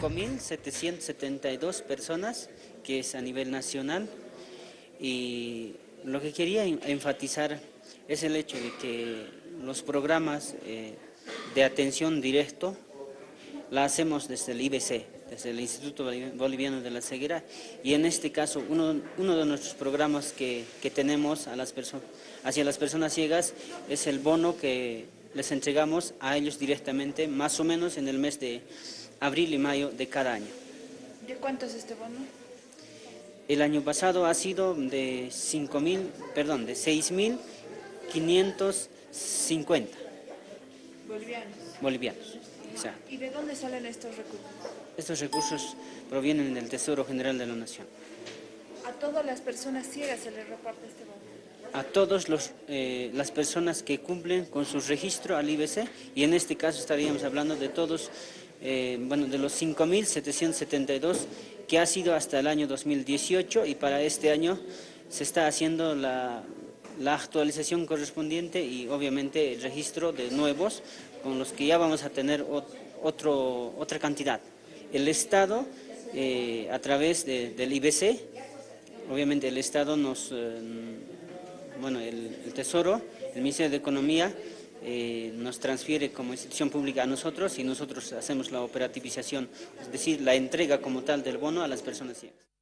5.772 personas, que es a nivel nacional, y lo que quería enfatizar es el hecho de que los programas eh, de atención directo la hacemos desde el IBC, desde el Instituto Boliviano de la Ceguera, y en este caso uno, uno de nuestros programas que, que tenemos hacia las personas ciegas es el bono que les entregamos a ellos directamente, más o menos en el mes de abril y mayo de cada año. ¿De cuánto es este bono? El año pasado ha sido de 5.000, perdón, de 6.550. Bolivianos. Bolivianos. ¿Y de dónde salen estos recursos? Estos recursos provienen del Tesoro General de la Nación. ¿A todas las personas ciegas se les reparte este bono? A todas eh, las personas que cumplen con su registro al IBC y en este caso estaríamos hablando de todos, eh, bueno, de los 5.772 que ha sido hasta el año 2018 y para este año se está haciendo la, la actualización correspondiente y obviamente el registro de nuevos con los que ya vamos a tener otro, otra cantidad. El Estado, eh, a través del IBC, obviamente el Estado nos, eh, bueno, el, Tesoro, el Ministerio de Economía, eh, nos transfiere como institución pública a nosotros y nosotros hacemos la operativización, es decir, la entrega como tal del bono a las personas ciegas.